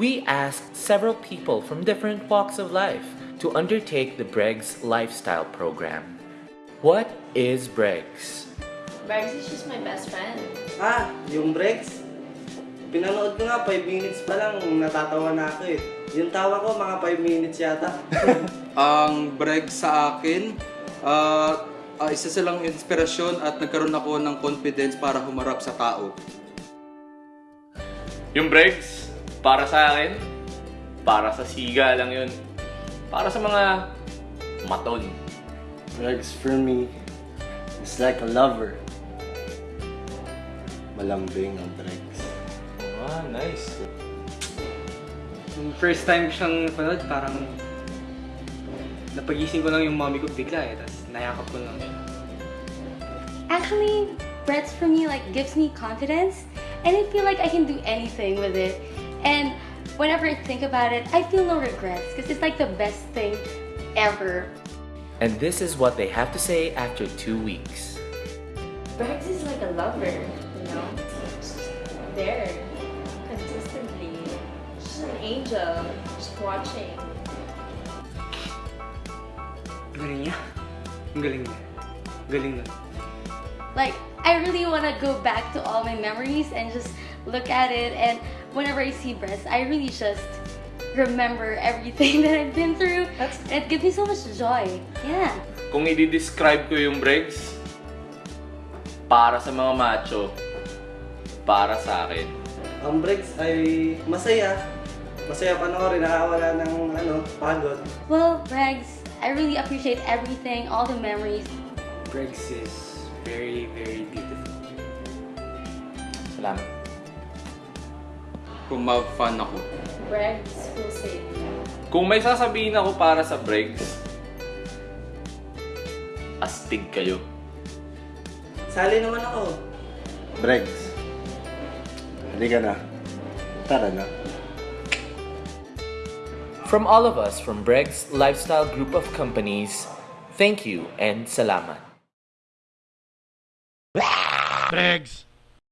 we asked several people from different walks of life to undertake the Bregs Lifestyle Program. What is Bregs? Bags is just my best friend. Ah, yung breaks. Pinanood ko nga 5 minutes pa lang, natatawa na ako eh. Yung tawa ko mga 5 minutes yata. Ang brag sa akin, ah, ah, isa silang inspirasyon at nagkaroon ako ng confidence para humarap sa tao. Yung breaks, para sa akin, para sa siga lang yun. Para sa mga maton. Drugs for me is like a lover. Malambing ang drugs. Ah, nice. Yung first time ko siyang napanood, parang napagising ko lang yung mommy ko bigla eh, tapos nayakap ko lang siya. Actually, Brett's for me like gives me confidence and I feel like I can do anything with it. And whenever I think about it, I feel no regrets because it's like the best thing ever. And this is what they have to say after two weeks. Bags is like a lover, you know? Just there, consistently. She's an angel, just watching. Galing niya. Galing niya. Galing nun. Like, I really want to go back to all my memories and just look at it. And whenever I see Brett, I really just remember everything that I've been through. it gives me so much joy. Yeah. Kung i-describe ko yung breaks, para sa mga macho, para sa akin. Ang breaks ay masaya. Masaya panoorin, nakawala ng ano, pagod. Well, Bregs, I really appreciate everything, all the memories. Bregs is very. Salamat. Kung ma-fan ako. Bags will save you. Kung may sasabihin ako para sa breaks, astig kayo. Sali naman ako. Bregs. Hindi ka na. Tara na. From all of us from Bregs Lifestyle Group of Companies, thank you and salamat. Bregs.